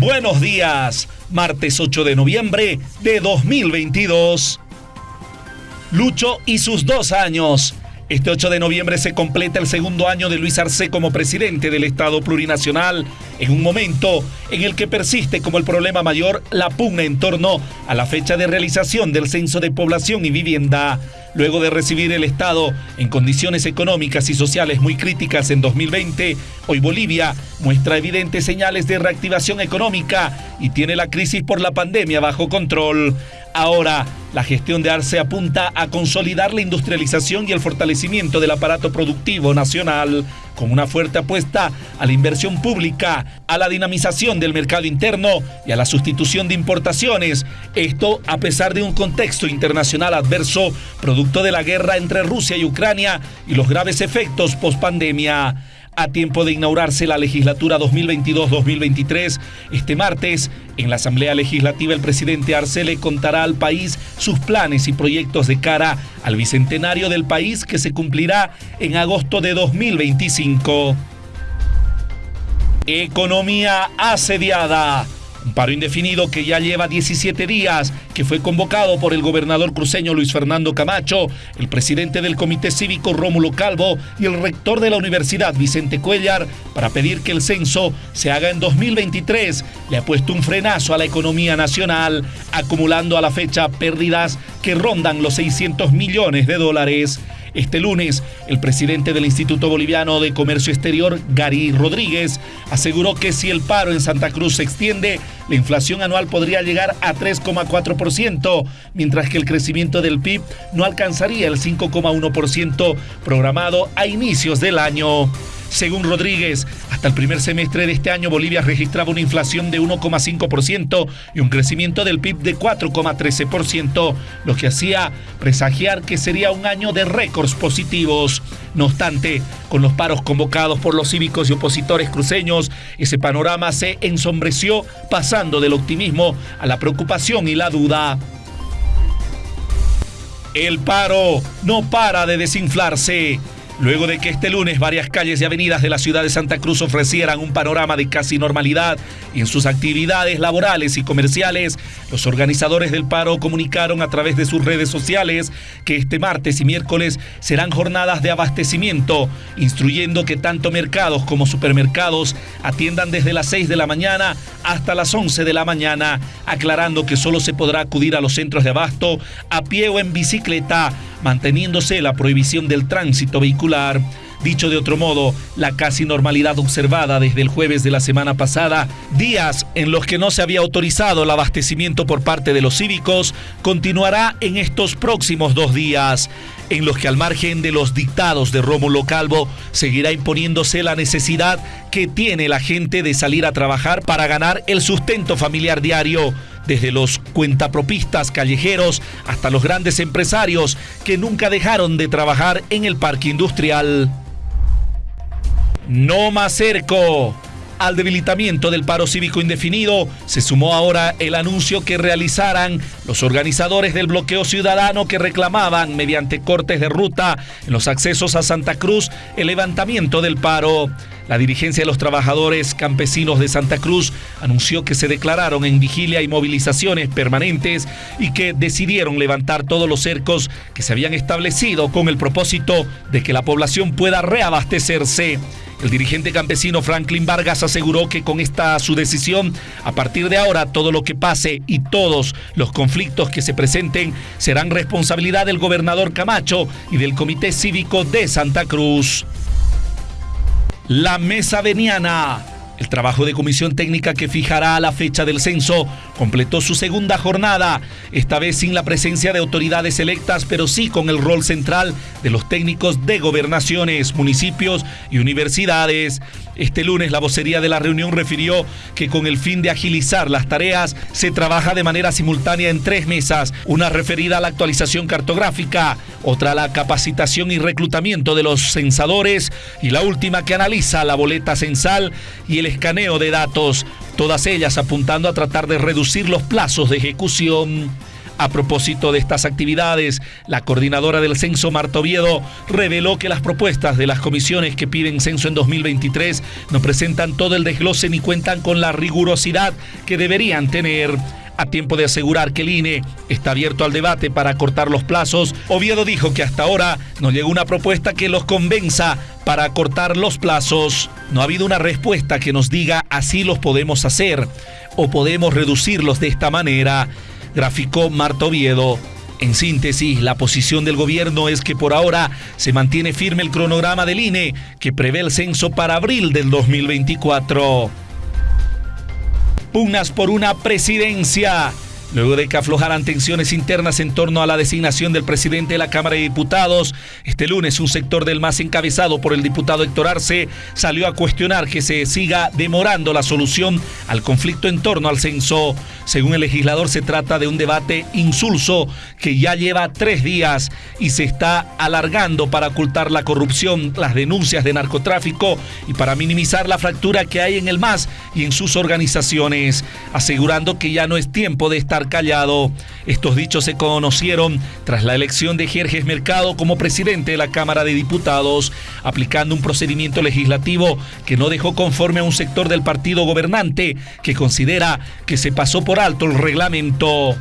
Buenos días, martes 8 de noviembre de 2022. Lucho y sus dos años. Este 8 de noviembre se completa el segundo año de Luis Arce como presidente del Estado plurinacional, en un momento en el que persiste como el problema mayor la pugna en torno a la fecha de realización del censo de población y vivienda. Luego de recibir el Estado en condiciones económicas y sociales muy críticas en 2020, hoy Bolivia muestra evidentes señales de reactivación económica y tiene la crisis por la pandemia bajo control. Ahora, la gestión de Arce apunta a consolidar la industrialización y el fortalecimiento del aparato productivo nacional, con una fuerte apuesta a la inversión pública, a la dinamización del mercado interno y a la sustitución de importaciones. Esto a pesar de un contexto internacional adverso, producto de la guerra entre Rusia y Ucrania y los graves efectos post-pandemia a tiempo de inaugurarse la legislatura 2022-2023. Este martes, en la Asamblea Legislativa, el presidente Arce contará al país sus planes y proyectos de cara al bicentenario del país que se cumplirá en agosto de 2025. Economía asediada. Un paro indefinido que ya lleva 17 días, que fue convocado por el gobernador cruceño Luis Fernando Camacho, el presidente del Comité Cívico Rómulo Calvo y el rector de la Universidad Vicente Cuellar para pedir que el censo se haga en 2023. Le ha puesto un frenazo a la economía nacional, acumulando a la fecha pérdidas que rondan los 600 millones de dólares. Este lunes, el presidente del Instituto Boliviano de Comercio Exterior, Gary Rodríguez, aseguró que si el paro en Santa Cruz se extiende, la inflación anual podría llegar a 3,4%, mientras que el crecimiento del PIB no alcanzaría el 5,1% programado a inicios del año. Según Rodríguez, hasta el primer semestre de este año Bolivia registraba una inflación de 1,5% y un crecimiento del PIB de 4,13%, lo que hacía presagiar que sería un año de récords positivos. No obstante, con los paros convocados por los cívicos y opositores cruceños, ese panorama se ensombreció pasando del optimismo a la preocupación y la duda. El paro no para de desinflarse. Luego de que este lunes varias calles y avenidas de la ciudad de Santa Cruz ofrecieran un panorama de casi normalidad en sus actividades laborales y comerciales, los organizadores del paro comunicaron a través de sus redes sociales que este martes y miércoles serán jornadas de abastecimiento, instruyendo que tanto mercados como supermercados atiendan desde las 6 de la mañana hasta las 11 de la mañana, aclarando que solo se podrá acudir a los centros de abasto a pie o en bicicleta manteniéndose la prohibición del tránsito vehicular. Dicho de otro modo, la casi normalidad observada desde el jueves de la semana pasada, días en los que no se había autorizado el abastecimiento por parte de los cívicos, continuará en estos próximos dos días, en los que al margen de los dictados de Rómulo Calvo, seguirá imponiéndose la necesidad que tiene la gente de salir a trabajar para ganar el sustento familiar diario desde los cuentapropistas callejeros hasta los grandes empresarios que nunca dejaron de trabajar en el parque industrial. No más cerco. Al debilitamiento del paro cívico indefinido se sumó ahora el anuncio que realizaran los organizadores del bloqueo ciudadano que reclamaban mediante cortes de ruta en los accesos a Santa Cruz el levantamiento del paro. La dirigencia de los trabajadores campesinos de Santa Cruz anunció que se declararon en vigilia y movilizaciones permanentes y que decidieron levantar todos los cercos que se habían establecido con el propósito de que la población pueda reabastecerse. El dirigente campesino Franklin Vargas aseguró que con esta su decisión, a partir de ahora todo lo que pase y todos los conflictos que se presenten serán responsabilidad del gobernador Camacho y del Comité Cívico de Santa Cruz. La Mesa Veniana el trabajo de comisión técnica que fijará la fecha del censo completó su segunda jornada, esta vez sin la presencia de autoridades electas, pero sí con el rol central de los técnicos de gobernaciones, municipios y universidades. Este lunes la vocería de la reunión refirió que con el fin de agilizar las tareas se trabaja de manera simultánea en tres mesas, una referida a la actualización cartográfica, otra a la capacitación y reclutamiento de los censadores y la última que analiza la boleta censal y el escaneo de datos, todas ellas apuntando a tratar de reducir los plazos de ejecución. A propósito de estas actividades, la coordinadora del censo, Marta Oviedo, reveló que las propuestas de las comisiones que piden censo en 2023 no presentan todo el desglose ni cuentan con la rigurosidad que deberían tener. A tiempo de asegurar que el INE está abierto al debate para cortar los plazos, Oviedo dijo que hasta ahora no llegó una propuesta que los convenza para cortar los plazos. No ha habido una respuesta que nos diga así los podemos hacer o podemos reducirlos de esta manera, graficó Marta Oviedo. En síntesis, la posición del gobierno es que por ahora se mantiene firme el cronograma del INE que prevé el censo para abril del 2024 pugnas por una presidencia. Luego de que aflojaran tensiones internas en torno a la designación del presidente de la Cámara de Diputados, este lunes un sector del MAS encabezado por el diputado Héctor Arce salió a cuestionar que se siga demorando la solución al conflicto en torno al censo. Según el legislador, se trata de un debate insulso que ya lleva tres días y se está alargando para ocultar la corrupción, las denuncias de narcotráfico y para minimizar la fractura que hay en el MAS y en sus organizaciones, asegurando que ya no es tiempo de estar callado. Estos dichos se conocieron tras la elección de Jerjes Mercado como presidente de la Cámara de Diputados, aplicando un procedimiento legislativo que no dejó conforme a un sector del partido gobernante que considera que se pasó por alto el reglamento.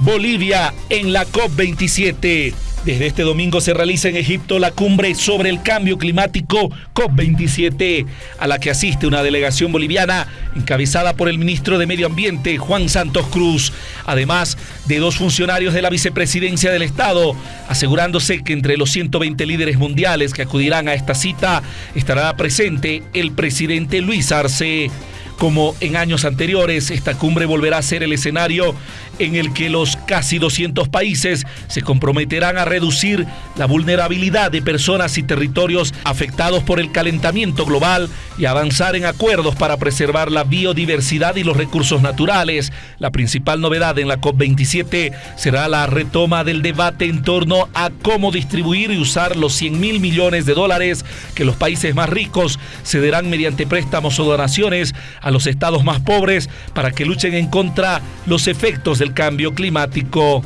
Bolivia en la COP27. Desde este domingo se realiza en Egipto la cumbre sobre el cambio climático COP27, a la que asiste una delegación boliviana encabezada por el ministro de Medio Ambiente, Juan Santos Cruz, además de dos funcionarios de la vicepresidencia del Estado, asegurándose que entre los 120 líderes mundiales que acudirán a esta cita estará presente el presidente Luis Arce. Como en años anteriores, esta cumbre volverá a ser el escenario en el que los casi 200 países se comprometerán a reducir la vulnerabilidad de personas y territorios afectados por el calentamiento global y avanzar en acuerdos para preservar la biodiversidad y los recursos naturales. La principal novedad en la COP27 será la retoma del debate en torno a cómo distribuir y usar los 100 mil millones de dólares que los países más ricos cederán mediante préstamos o donaciones a los estados más pobres para que luchen en contra los efectos del cambio climático.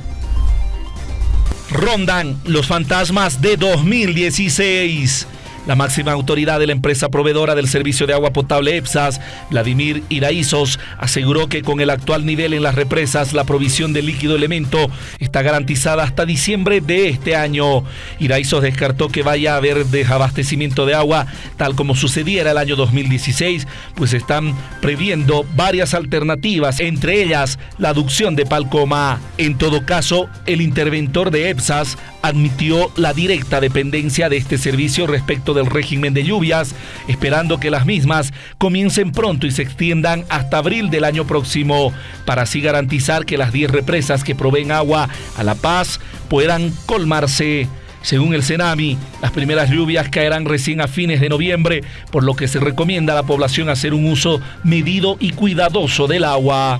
Rondan los fantasmas de 2016. La máxima autoridad de la empresa proveedora del servicio de agua potable EPSAS, Vladimir Iraizos, aseguró que con el actual nivel en las represas, la provisión de líquido elemento está garantizada hasta diciembre de este año. Iraizos descartó que vaya a haber desabastecimiento de agua, tal como sucediera el año 2016, pues están previendo varias alternativas, entre ellas la aducción de Palcoma. En todo caso, el interventor de EPSAS admitió la directa dependencia de este servicio respecto del régimen de lluvias, esperando que las mismas comiencen pronto y se extiendan hasta abril del año próximo, para así garantizar que las 10 represas que proveen agua a La Paz puedan colmarse. Según el Cenami, las primeras lluvias caerán recién a fines de noviembre, por lo que se recomienda a la población hacer un uso medido y cuidadoso del agua.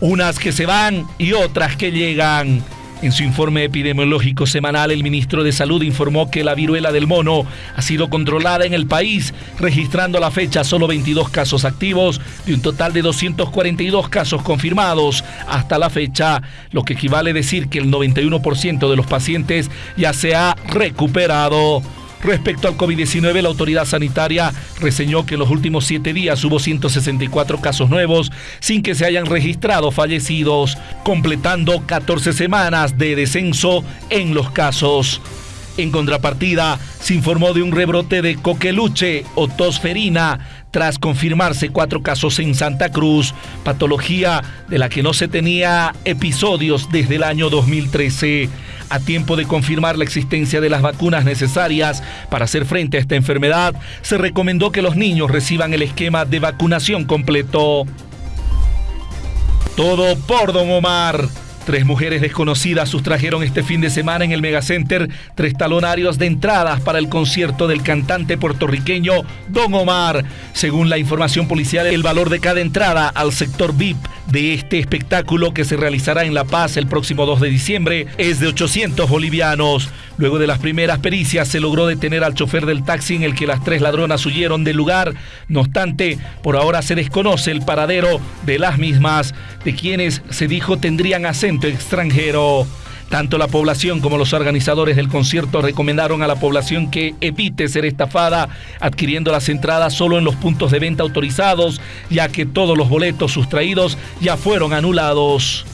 Unas que se van y otras que llegan. En su informe epidemiológico semanal, el ministro de Salud informó que la viruela del mono ha sido controlada en el país, registrando a la fecha solo 22 casos activos de un total de 242 casos confirmados hasta la fecha, lo que equivale a decir que el 91% de los pacientes ya se ha recuperado. Respecto al COVID-19, la autoridad sanitaria reseñó que en los últimos siete días hubo 164 casos nuevos sin que se hayan registrado fallecidos, completando 14 semanas de descenso en los casos. En contrapartida, se informó de un rebrote de coqueluche o tosferina tras confirmarse cuatro casos en Santa Cruz, patología de la que no se tenía episodios desde el año 2013. A tiempo de confirmar la existencia de las vacunas necesarias para hacer frente a esta enfermedad, se recomendó que los niños reciban el esquema de vacunación completo. Todo por Don Omar. Tres mujeres desconocidas sustrajeron este fin de semana en el Megacenter tres talonarios de entradas para el concierto del cantante puertorriqueño Don Omar. Según la información policial, el valor de cada entrada al sector VIP de este espectáculo que se realizará en La Paz el próximo 2 de diciembre es de 800 bolivianos. Luego de las primeras pericias se logró detener al chofer del taxi en el que las tres ladronas huyeron del lugar. No obstante, por ahora se desconoce el paradero de las mismas, de quienes se dijo tendrían acento extranjero. Tanto la población como los organizadores del concierto recomendaron a la población que evite ser estafada adquiriendo las entradas solo en los puntos de venta autorizados, ya que todos los boletos sustraídos ya fueron anulados.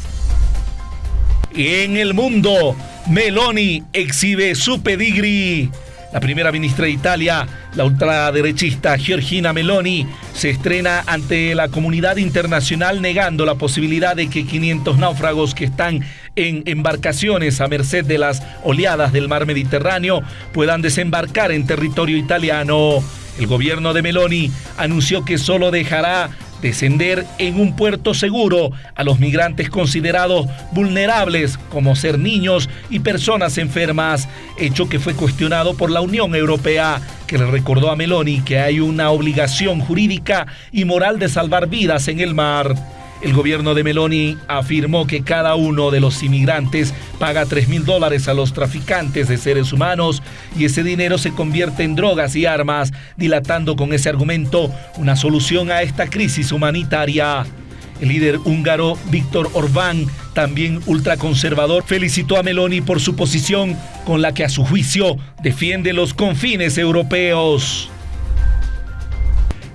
En el mundo, Meloni exhibe su pedigrí. La primera ministra de Italia, la ultraderechista Giorgina Meloni, se estrena ante la comunidad internacional negando la posibilidad de que 500 náufragos que están en embarcaciones a merced de las oleadas del mar Mediterráneo puedan desembarcar en territorio italiano. El gobierno de Meloni anunció que solo dejará descender en un puerto seguro a los migrantes considerados vulnerables como ser niños y personas enfermas, hecho que fue cuestionado por la Unión Europea, que le recordó a Meloni que hay una obligación jurídica y moral de salvar vidas en el mar. El gobierno de Meloni afirmó que cada uno de los inmigrantes paga 3 mil dólares a los traficantes de seres humanos y ese dinero se convierte en drogas y armas, dilatando con ese argumento una solución a esta crisis humanitaria. El líder húngaro Víctor Orbán, también ultraconservador, felicitó a Meloni por su posición con la que a su juicio defiende los confines europeos.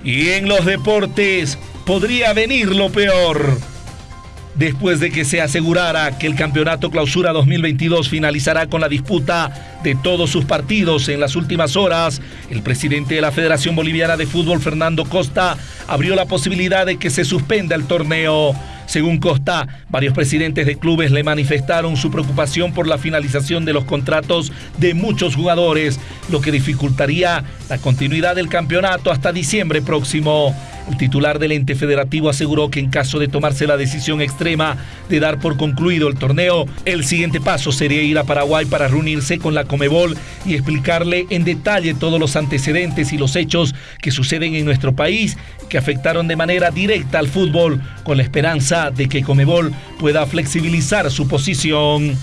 Y en los deportes, podría venir lo peor. Después de que se asegurara que el Campeonato Clausura 2022 finalizará con la disputa de todos sus partidos en las últimas horas, el presidente de la Federación Boliviana de Fútbol, Fernando Costa, abrió la posibilidad de que se suspenda el torneo. Según Costa, varios presidentes de clubes le manifestaron su preocupación por la finalización de los contratos de muchos jugadores, lo que dificultaría la continuidad del campeonato hasta diciembre próximo. El titular del ente federativo aseguró que en caso de tomarse la decisión extrema de dar por concluido el torneo, el siguiente paso sería ir a Paraguay para reunirse con la Comebol y explicarle en detalle todos los antecedentes y los hechos que suceden en nuestro país que afectaron de manera directa al fútbol con la esperanza de que Comebol pueda flexibilizar su posición.